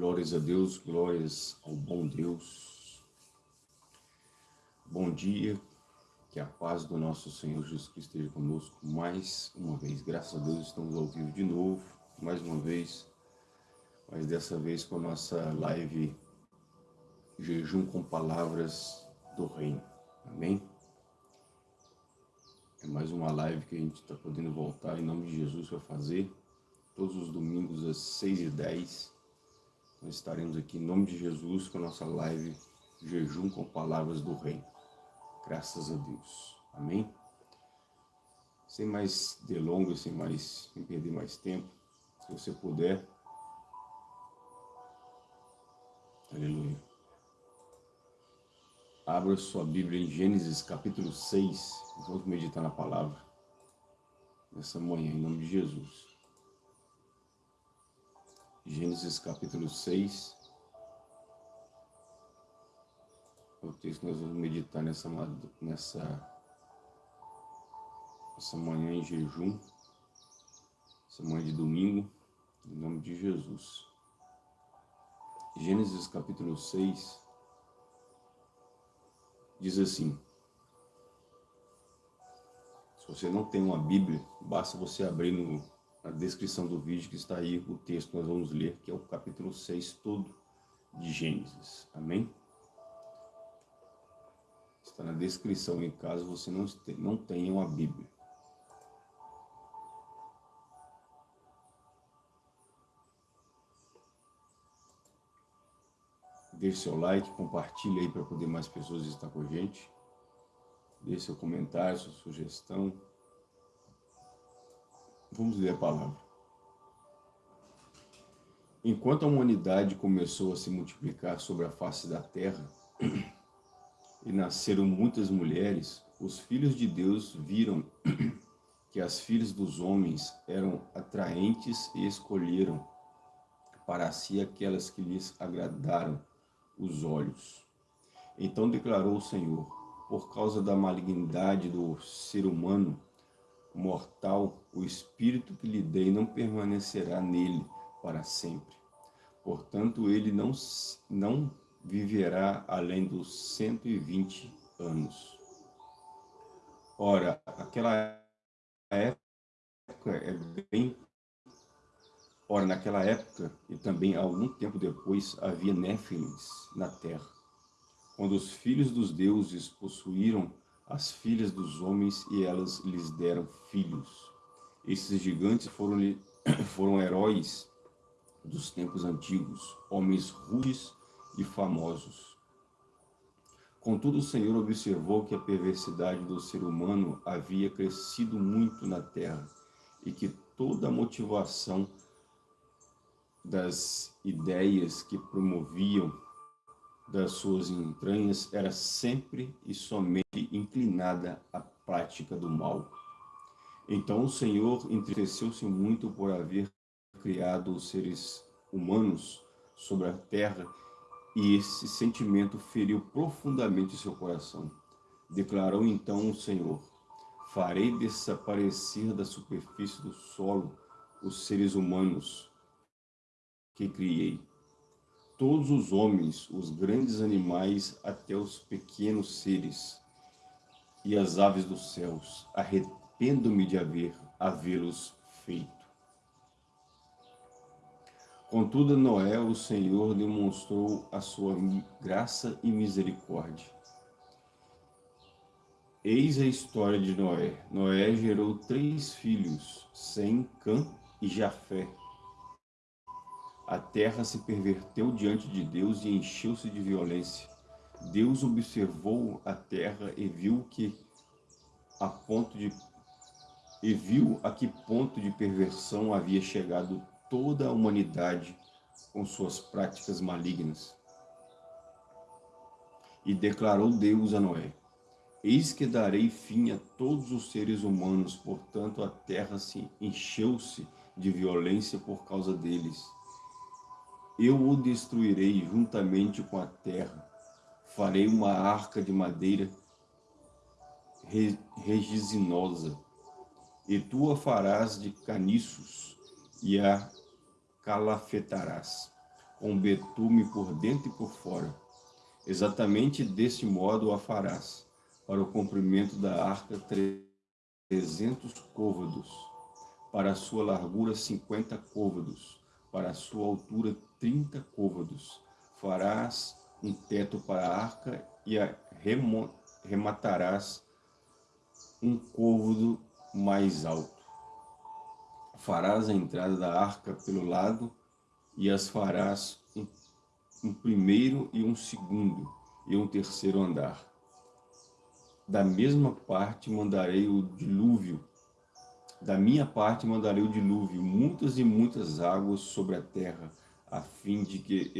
Glórias a Deus, glórias ao bom Deus. Bom dia, que a paz do nosso Senhor Jesus Cristo esteja conosco mais uma vez. Graças a Deus estamos ao vivo de novo, mais uma vez, mas dessa vez com a nossa live Jejum com Palavras do Reino. Amém? É mais uma live que a gente está podendo voltar em nome de Jesus para fazer, todos os domingos às 6h10 nós estaremos aqui em nome de Jesus com a nossa live Jejum com Palavras do Reino. Graças a Deus. Amém? Sem mais delongas, sem, mais, sem perder mais tempo, se você puder. Aleluia. Abra sua Bíblia em Gênesis capítulo 6. Vamos meditar na palavra nessa manhã, em nome de Jesus. Gênesis capítulo 6. O texto que nós vamos meditar nessa, nessa, nessa manhã em jejum, essa manhã de domingo, em nome de Jesus. Gênesis capítulo 6 diz assim, se você não tem uma Bíblia, basta você abrir no na descrição do vídeo que está aí o texto que nós vamos ler, que é o capítulo 6 todo de Gênesis. Amém? Está na descrição em caso você não, não tenha uma Bíblia. Deixe seu like, compartilhe aí para poder mais pessoas estar com a gente. Deixe seu comentário, sua sugestão. Vamos ler a palavra. Enquanto a humanidade começou a se multiplicar sobre a face da terra, e nasceram muitas mulheres, os filhos de Deus viram que as filhas dos homens eram atraentes e escolheram para si aquelas que lhes agradaram os olhos. Então declarou o Senhor, por causa da malignidade do ser humano, mortal, o espírito que lhe dei não permanecerá nele para sempre. Portanto, ele não, não viverá além dos 120 anos. Ora, aquela época é bem... Ora, naquela época, e também algum tempo depois, havia néfilins na terra. Quando os filhos dos deuses possuíram as filhas dos homens e elas lhes deram filhos. Esses gigantes foram, foram heróis dos tempos antigos, homens rudes e famosos. Contudo, o Senhor observou que a perversidade do ser humano havia crescido muito na terra e que toda a motivação das ideias que promoviam das suas entranhas era sempre e somente inclinada à prática do mal. Então o Senhor entristeceu-se muito por haver criado os seres humanos sobre a terra e esse sentimento feriu profundamente seu coração. Declarou então o Senhor, farei desaparecer da superfície do solo os seres humanos que criei todos os homens, os grandes animais, até os pequenos seres, e as aves dos céus, arrependo-me de haver havê-los feito. Contudo, Noé, o Senhor demonstrou a sua graça e misericórdia. Eis a história de Noé. Noé gerou três filhos, Sem, Cã e Jafé. A terra se perverteu diante de Deus e encheu-se de violência. Deus observou a terra e viu que a ponto de e viu a que ponto de perversão havia chegado toda a humanidade com suas práticas malignas. E declarou Deus a Noé, Eis que darei fim a todos os seres humanos, portanto a terra se encheu-se de violência por causa deles eu o destruirei juntamente com a terra. Farei uma arca de madeira regizinosa, e tu a farás de caniços, e a calafetarás. com betume por dentro e por fora. Exatamente desse modo a farás, para o comprimento da arca trezentos côvados, para a sua largura cinquenta côvados, para a sua altura trinta côvados. Farás um teto para a arca e a rematarás um côvado mais alto. Farás a entrada da arca pelo lado e as farás um, um primeiro e um segundo e um terceiro andar. Da mesma parte mandarei o dilúvio, da minha parte mandarei o dilúvio, muitas e muitas águas sobre a terra, a fim de que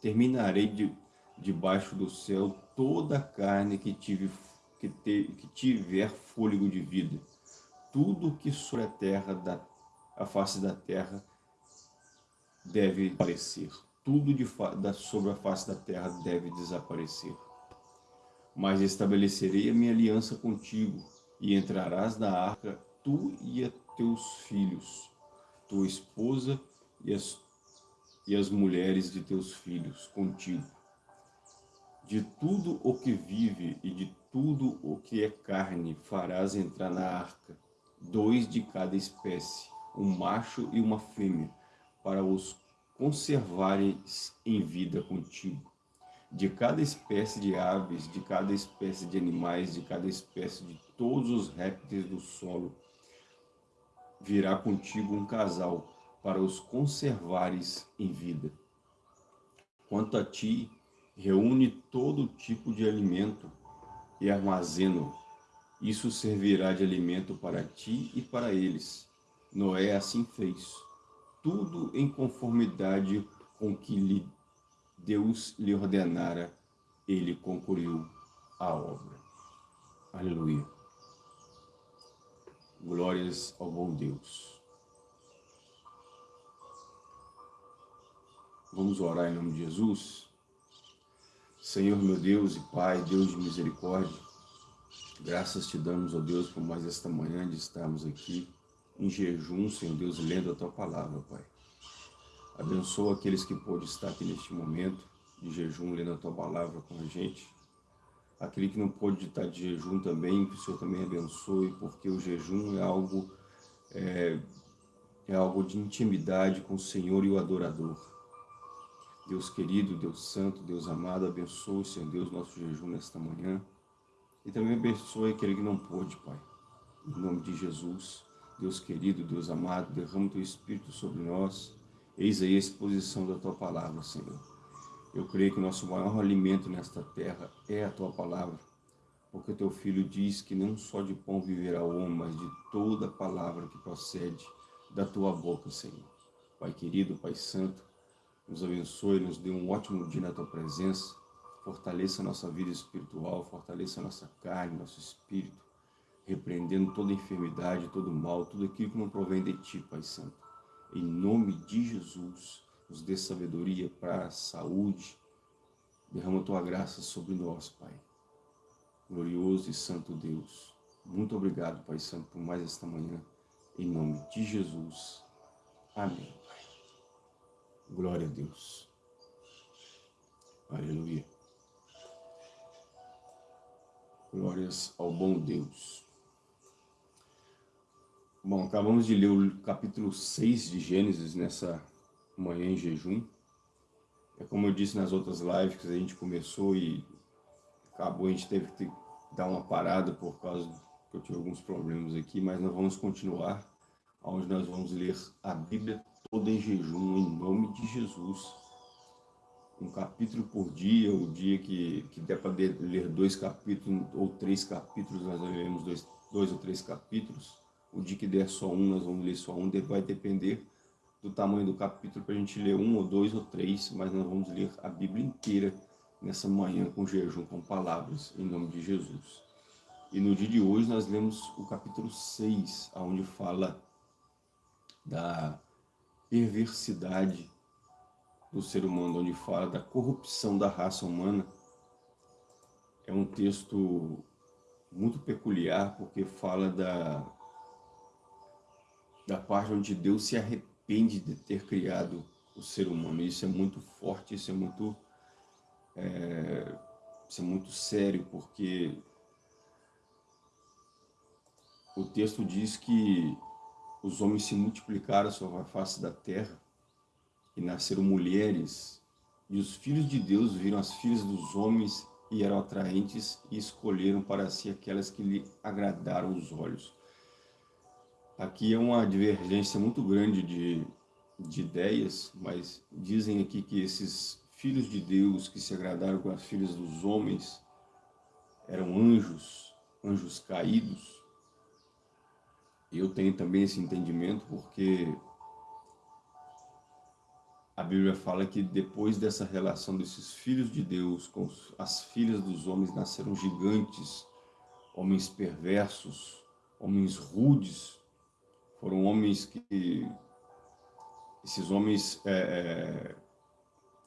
terminarei de, debaixo do céu toda a carne que, tive, que, te, que tiver fôlego de vida. Tudo que sobre a terra, da, a face da terra, deve aparecer. Tudo de, da, sobre a face da terra deve desaparecer. Mas estabelecerei a minha aliança contigo, e entrarás na arca, tu e teus filhos, tua esposa e as e as mulheres de teus filhos contigo. De tudo o que vive e de tudo o que é carne farás entrar na arca, dois de cada espécie, um macho e uma fêmea, para os conservares em vida contigo. De cada espécie de aves, de cada espécie de animais, de cada espécie de todos os répteis do solo, virá contigo um casal, para os conservares em vida. Quanto a ti, reúne todo tipo de alimento e armazena-o. Isso servirá de alimento para ti e para eles. Noé assim fez, tudo em conformidade com que lhe Deus lhe ordenara, ele concluiu a obra. Aleluia. Glórias ao bom Deus. Vamos orar em nome de Jesus. Senhor, meu Deus e Pai, Deus de misericórdia, graças te damos, ó Deus, por mais esta manhã de estarmos aqui em jejum, Senhor Deus, lendo a Tua palavra, Pai. Abençoa aqueles que podem estar aqui neste momento de jejum, lendo a Tua palavra com a gente. Aquele que não pode estar de jejum também, que o Senhor também abençoe, porque o jejum é algo, é, é algo de intimidade com o Senhor e o adorador. Deus querido, Deus santo, Deus amado, abençoe, Senhor Deus, nosso jejum nesta manhã. E também abençoe aquele que não pôde, Pai. Em nome de Jesus, Deus querido, Deus amado, derrama o Teu Espírito sobre nós. Eis aí a exposição da Tua palavra, Senhor. Eu creio que o nosso maior alimento nesta terra é a Tua palavra, porque o Teu Filho diz que não só de pão viverá o homem, mas de toda palavra que procede da Tua boca, Senhor. Pai querido, Pai santo, nos abençoe, nos dê um ótimo dia na Tua presença, fortaleça a nossa vida espiritual, fortaleça a nossa carne, nosso espírito, repreendendo toda enfermidade, todo mal, tudo aquilo que não provém de Ti, Pai Santo. Em nome de Jesus, nos dê sabedoria, para saúde, derrama Tua graça sobre nós, Pai. Glorioso e Santo Deus, muito obrigado, Pai Santo, por mais esta manhã, em nome de Jesus. Amém. Glória a Deus. Aleluia. Glórias ao bom Deus. Bom, acabamos de ler o capítulo 6 de Gênesis nessa manhã em jejum. É como eu disse nas outras lives que a gente começou e acabou, a gente teve que dar uma parada por causa que eu tive alguns problemas aqui, mas nós vamos continuar, onde nós vamos ler a Bíblia em jejum, em nome de Jesus. Um capítulo por dia, o dia que, que der para ler dois capítulos ou três capítulos, nós leremos dois, dois ou três capítulos. O dia que der só um, nós vamos ler só um, vai depender do tamanho do capítulo para a gente ler um ou dois ou três, mas nós vamos ler a Bíblia inteira nessa manhã com jejum, com palavras, em nome de Jesus. E no dia de hoje nós lemos o capítulo 6, onde fala da perversidade do ser humano, onde fala da corrupção da raça humana, é um texto muito peculiar, porque fala da, da parte onde Deus se arrepende de ter criado o ser humano. Isso é muito forte, isso é muito, é, isso é muito sério, porque o texto diz que os homens se multiplicaram sobre a face da terra e nasceram mulheres, e os filhos de Deus viram as filhas dos homens e eram atraentes e escolheram para si aquelas que lhe agradaram os olhos. Aqui é uma divergência muito grande de, de ideias, mas dizem aqui que esses filhos de Deus que se agradaram com as filhas dos homens eram anjos, anjos caídos. Eu tenho também esse entendimento porque a Bíblia fala que depois dessa relação desses filhos de Deus com as filhas dos homens, nasceram gigantes, homens perversos, homens rudes. Foram homens que... Esses homens é, é,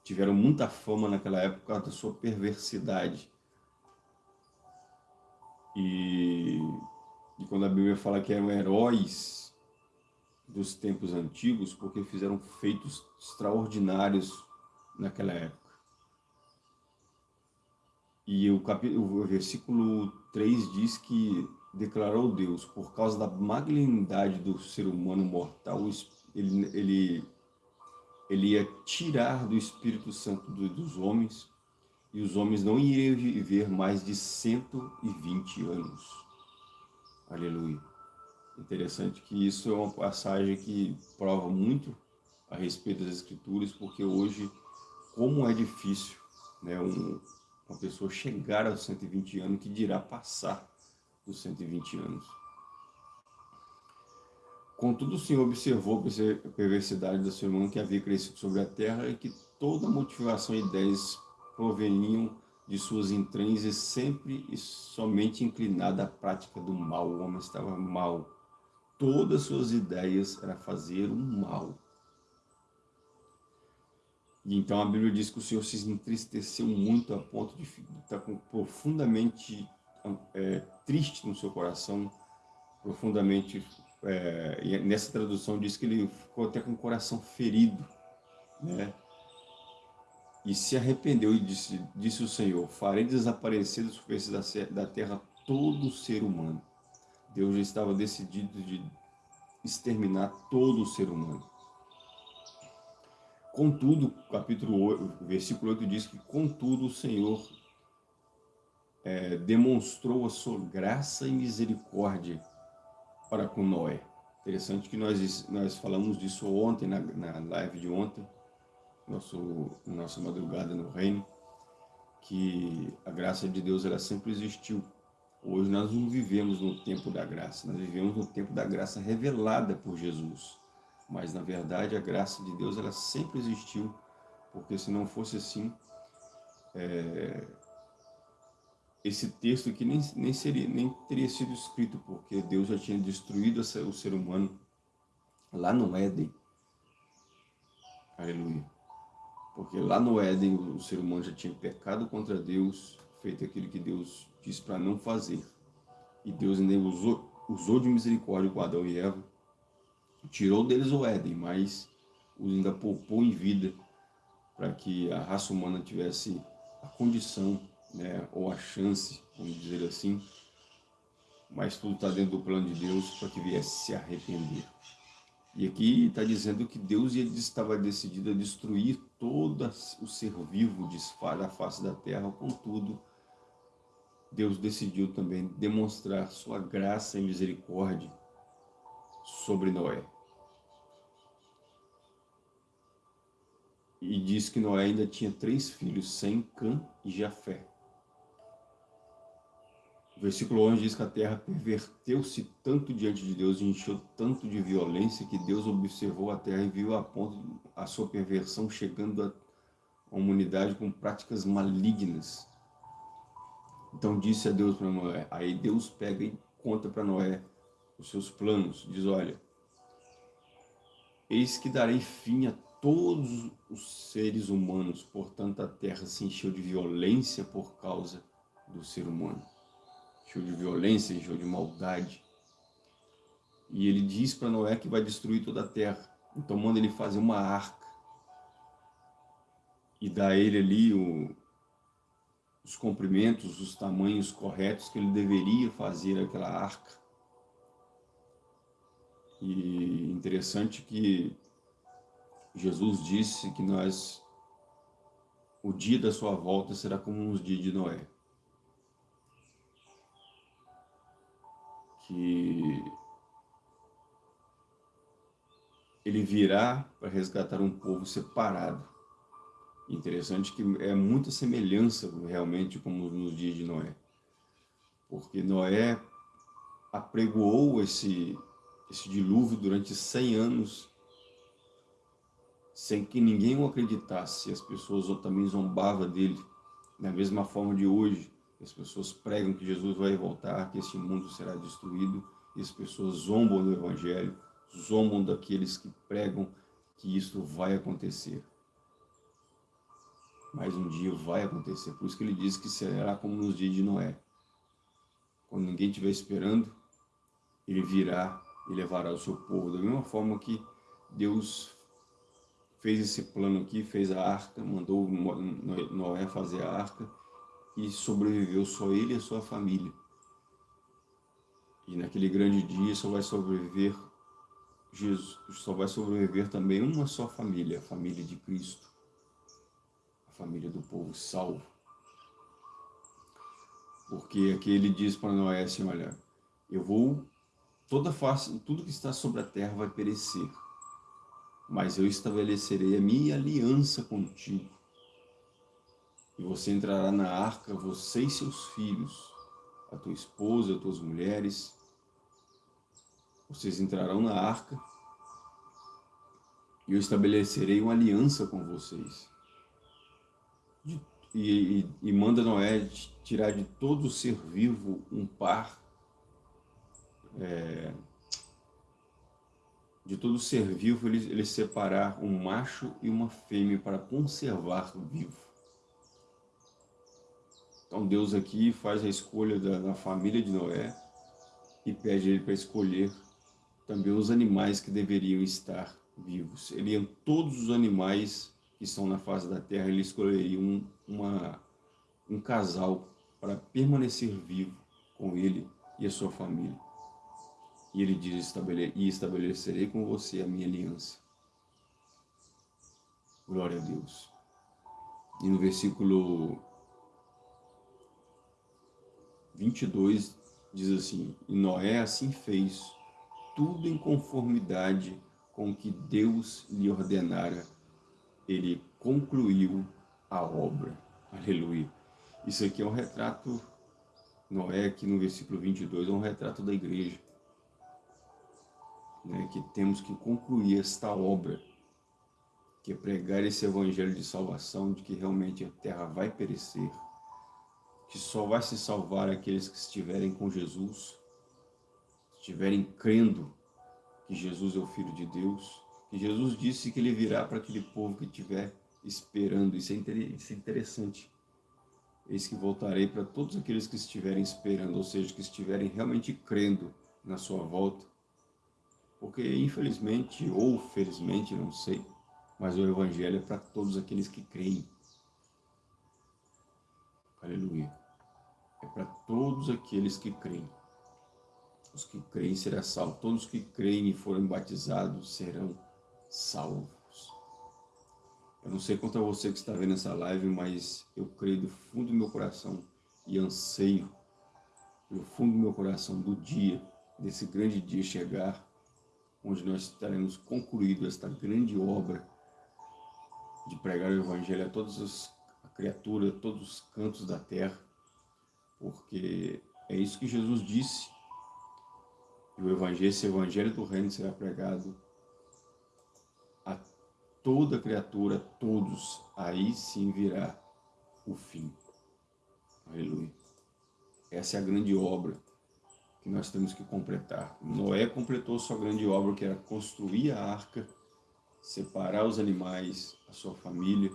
tiveram muita fama naquela época da sua perversidade. E, e quando a Bíblia fala que eram heróis dos tempos antigos, porque fizeram feitos extraordinários naquela época. E o, capítulo, o versículo 3 diz que declarou Deus, por causa da magnanimidade do ser humano mortal, ele, ele, ele ia tirar do Espírito Santo dos homens, e os homens não iriam viver mais de 120 anos. Aleluia. Interessante que isso é uma passagem que prova muito a respeito das escrituras, porque hoje, como é difícil né, um, uma pessoa chegar aos 120 anos, que dirá passar dos 120 anos. Contudo, o Senhor observou a perversidade do ser humano que havia crescido sobre a terra e que toda motivação e ideias proveniam de suas entranhas sempre e somente inclinada à prática do mal. O homem estava mal, todas suas ideias era fazer o mal. E então a Bíblia diz que o Senhor se entristeceu muito a ponto de estar profundamente é, triste no seu coração, profundamente, é, nessa tradução diz que ele ficou até com o coração ferido, né? E se arrependeu e disse, disse o Senhor, farei desaparecer da superfície da terra todo ser humano. Deus já estava decidido de exterminar todo o ser humano. Contudo, capítulo 8, versículo 8 diz que, contudo, o Senhor é, demonstrou a sua graça e misericórdia para com Noé. Interessante que nós, nós falamos disso ontem, na, na live de ontem, nosso, nossa madrugada no reino, que a graça de Deus ela sempre existiu Hoje nós não vivemos no tempo da graça, nós vivemos no tempo da graça revelada por Jesus. Mas, na verdade, a graça de Deus ela sempre existiu, porque se não fosse assim, é, esse texto aqui nem, nem, seria, nem teria sido escrito, porque Deus já tinha destruído o ser humano lá no Éden. Aleluia. Porque lá no Éden o ser humano já tinha pecado contra Deus, feito aquilo que Deus disse para não fazer. E Deus ainda usou, usou de misericórdia com Adão e Eva, tirou deles o Éden, mas os ainda poupou em vida para que a raça humana tivesse a condição, né, ou a chance, vamos dizer assim, mas tudo está dentro do plano de Deus para que viesse se arrepender. E aqui está dizendo que Deus estava decidido a destruir todo o ser vivo da face da terra, contudo, Deus decidiu também demonstrar sua graça e misericórdia sobre Noé. E diz que Noé ainda tinha três filhos, Sem, Cã e Jafé. O versículo 11 diz que a terra perverteu-se tanto diante de Deus e encheu tanto de violência que Deus observou a terra e viu a ponto a sua perversão chegando uma humanidade com práticas malignas. Então disse a Deus para Noé, aí Deus pega e conta para Noé os seus planos, diz, olha, eis que darei fim a todos os seres humanos, portanto a terra se encheu de violência por causa do ser humano. Encheu de violência, encheu de maldade. E ele diz para Noé que vai destruir toda a terra. Então manda ele fazer uma arca. e dá a ele ali o, os comprimentos, os tamanhos corretos que ele deveria fazer aquela arca. E interessante que Jesus disse que nós, o dia da sua volta será como os dias de Noé. Que ele virá para resgatar um povo separado Interessante que é muita semelhança realmente como nos dias de Noé. Porque Noé apregoou esse, esse dilúvio durante 100 anos sem que ninguém o acreditasse. As pessoas também zombavam dele. Da mesma forma de hoje, as pessoas pregam que Jesus vai voltar, que este mundo será destruído, e as pessoas zombam do Evangelho, zombam daqueles que pregam que isto vai acontecer mas um dia vai acontecer. Por isso que ele diz que será como nos dias de Noé. Quando ninguém estiver esperando, ele virá e levará o seu povo. Da mesma forma que Deus fez esse plano aqui, fez a arca, mandou Noé fazer a arca e sobreviveu só ele e a sua família. E naquele grande dia só vai sobreviver Jesus, só vai sobreviver também uma só família, a família de Cristo família do povo salvo. Porque aqui ele diz para Noé assim, olha, eu vou, toda face, tudo que está sobre a terra vai perecer, mas eu estabelecerei a minha aliança contigo. E você entrará na arca, você e seus filhos, a tua esposa, as tuas mulheres, vocês entrarão na arca, e eu estabelecerei uma aliança com vocês e, e, e manda Noé tirar de todo ser vivo um par, é, de todo ser vivo ele, ele separar um macho e uma fêmea para conservar vivo. Então Deus aqui faz a escolha da, da família de Noé e pede ele para escolher também os animais que deveriam estar vivos. Ele todos os animais que estão na face da terra, ele escolheria um, uma, um casal para permanecer vivo com ele e a sua família. E ele diz, e estabelecerei com você a minha aliança. Glória a Deus. E no versículo 22 diz assim, e Noé assim fez, tudo em conformidade com o que Deus lhe ordenara ele concluiu a obra. Aleluia. Isso aqui é um retrato, Noé aqui no versículo 22, é um retrato da igreja. Né, que temos que concluir esta obra, que é pregar esse evangelho de salvação, de que realmente a terra vai perecer, que só vai se salvar aqueles que estiverem com Jesus, estiverem crendo que Jesus é o Filho de Deus, que Jesus disse que ele virá para aquele povo que estiver esperando. Isso é, isso é interessante. Eis que voltarei para todos aqueles que estiverem esperando, ou seja, que estiverem realmente crendo na sua volta. Porque, infelizmente, ou felizmente, não sei, mas o Evangelho é para todos aqueles que creem. Aleluia. É para todos aqueles que creem. Os que creem serão salvos. Todos que creem e forem batizados serão salvos. Eu não sei quanto a você que está vendo essa live, mas eu creio do fundo do meu coração e anseio do fundo do meu coração do dia, desse grande dia chegar, onde nós estaremos concluído esta grande obra de pregar o Evangelho a todas as criaturas, a todos os cantos da terra, porque é isso que Jesus disse. E o Evangelho, esse Evangelho do Reino será pregado toda criatura, todos, aí sim virá o fim. Aleluia. Essa é a grande obra que nós temos que completar. Noé completou sua grande obra, que era construir a arca, separar os animais, a sua família,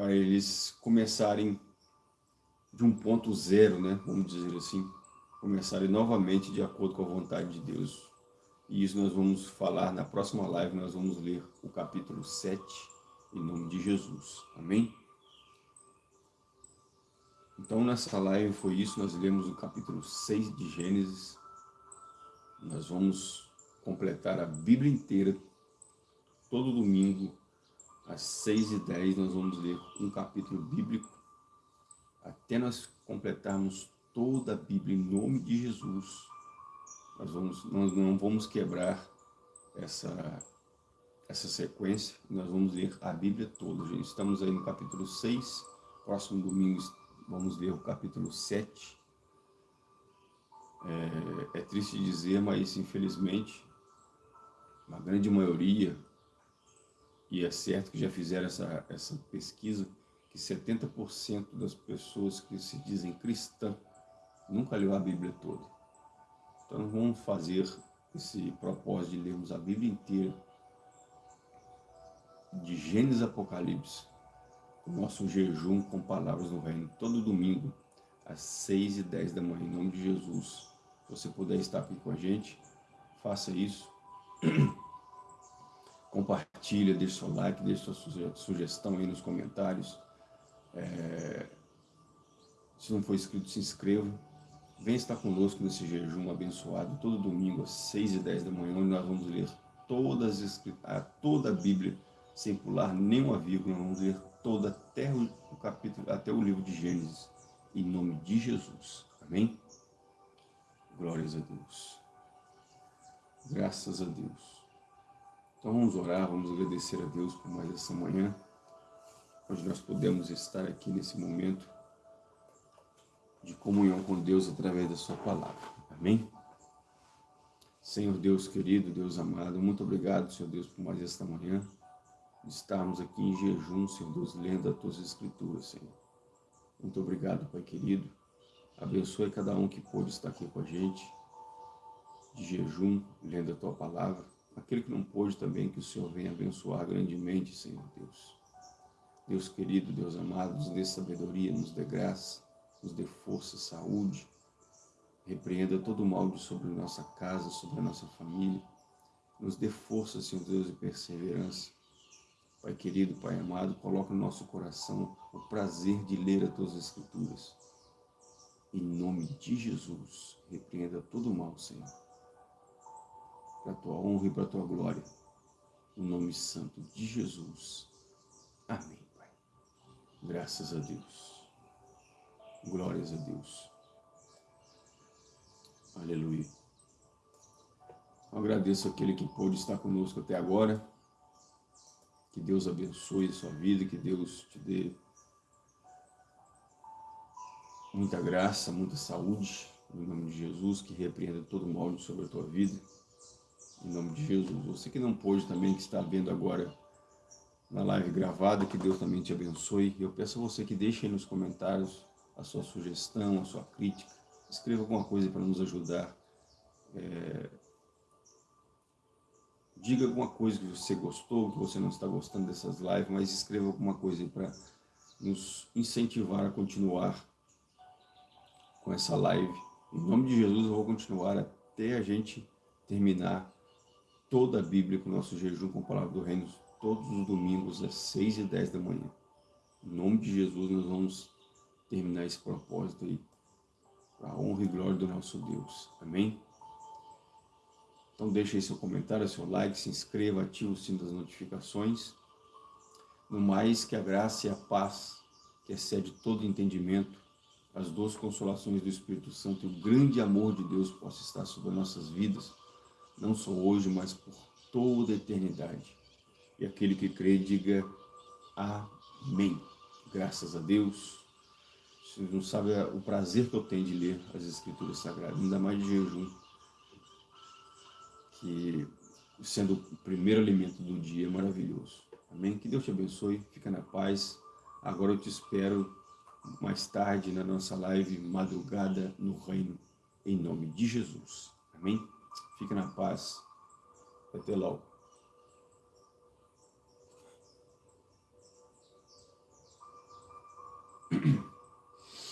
para eles começarem de um ponto zero, né? vamos dizer assim, começarem novamente de acordo com a vontade de Deus E isso nós vamos falar na próxima live, nós vamos ler o capítulo 7, em nome de Jesus. Amém? Então, nessa live foi isso, nós lemos o capítulo 6 de Gênesis. Nós vamos completar a Bíblia inteira, todo domingo, às 6 e 10 nós vamos ler um capítulo bíblico, até nós completarmos toda a Bíblia em nome de Jesus. Nós, vamos, nós não vamos quebrar essa, essa sequência, nós vamos ler a Bíblia toda, gente. Estamos aí no capítulo 6, próximo domingo vamos ler o capítulo 7. É, é triste dizer, mas infelizmente, a grande maioria e é certo que já fizeram essa, essa pesquisa, que 70% das pessoas que se dizem cristã nunca leu a Bíblia toda. Então vamos fazer esse propósito de lermos a Bíblia inteira, de Gênesis Apocalipse, o nosso jejum com palavras no reino, todo domingo, às 6 e 10 da manhã, em nome de Jesus. Se você puder estar aqui com a gente, faça isso. compartilha, deixa seu like, deixa sua sugestão aí nos comentários. É, se não for inscrito, se inscreva. Vem estar conosco nesse jejum abençoado, todo domingo às 6 e 10 da manhã, onde nós vamos ler todas as, a, toda a Bíblia, sem pular nenhuma vírgula, nós vamos ler toda até o capítulo, até o livro de Gênesis, em nome de Jesus. Amém? Glórias a Deus. Graças a Deus. Então vamos orar, vamos agradecer a Deus por mais essa manhã, onde nós podemos estar aqui nesse momento de comunhão com Deus através da sua palavra. Amém? Senhor Deus querido, Deus amado, muito obrigado, Senhor Deus, por mais esta manhã, de estarmos aqui em jejum, Senhor Deus, lendo as tuas escrituras, Senhor. Muito obrigado, Pai querido. Abençoe cada um que pôde estar aqui com a gente, de jejum, lendo a tua palavra. Aquele que não pôde também, que o Senhor venha abençoar grandemente, Senhor Deus. Deus querido, Deus amado, nos dê sabedoria, nos dê graça, nos dê força, saúde. Repreenda todo o mal sobre nossa casa, sobre a nossa família. Nos dê força, Senhor Deus, e perseverança. Pai querido, Pai amado, coloca no nosso coração o prazer de ler as Tuas Escrituras. Em nome de Jesus, repreenda todo o mal, Senhor para a tua honra e para a tua glória. No nome santo de Jesus. Amém, Pai. Graças a Deus. Glórias a Deus. Aleluia. Eu agradeço aquele que pôde estar conosco até agora. Que Deus abençoe a sua vida, que Deus te dê muita graça, muita saúde, em nome de Jesus, que repreenda todo o mal sobre a tua vida em nome de Jesus. Você que não pôde também, que está vendo agora na live gravada, que Deus também te abençoe. Eu peço a você que deixe aí nos comentários a sua sugestão, a sua crítica. Escreva alguma coisa para nos ajudar. É... Diga alguma coisa que você gostou, que você não está gostando dessas lives, mas escreva alguma coisa para nos incentivar a continuar com essa live. Em nome de Jesus eu vou continuar até a gente terminar toda a Bíblia com o nosso jejum com a palavra do reino, todos os domingos às 6 e 10 da manhã. Em nome de Jesus nós vamos terminar esse propósito aí, para a honra e glória do nosso Deus. Amém? Então deixe aí seu comentário, seu like, se inscreva, ative o sino das notificações. No mais, que a graça e a paz, que excede todo entendimento, as duas consolações do Espírito Santo e o grande amor de Deus possa estar sobre nossas vidas, não só hoje, mas por toda a eternidade. E aquele que crê, diga amém. Graças a Deus. Você não sabe o prazer que eu tenho de ler as Escrituras Sagradas, ainda mais de jejum, que sendo o primeiro alimento do dia é maravilhoso. Amém? Que Deus te abençoe, fica na paz. Agora eu te espero mais tarde na nossa live Madrugada no Reino, em nome de Jesus. Amém? Fique na paz. Até logo.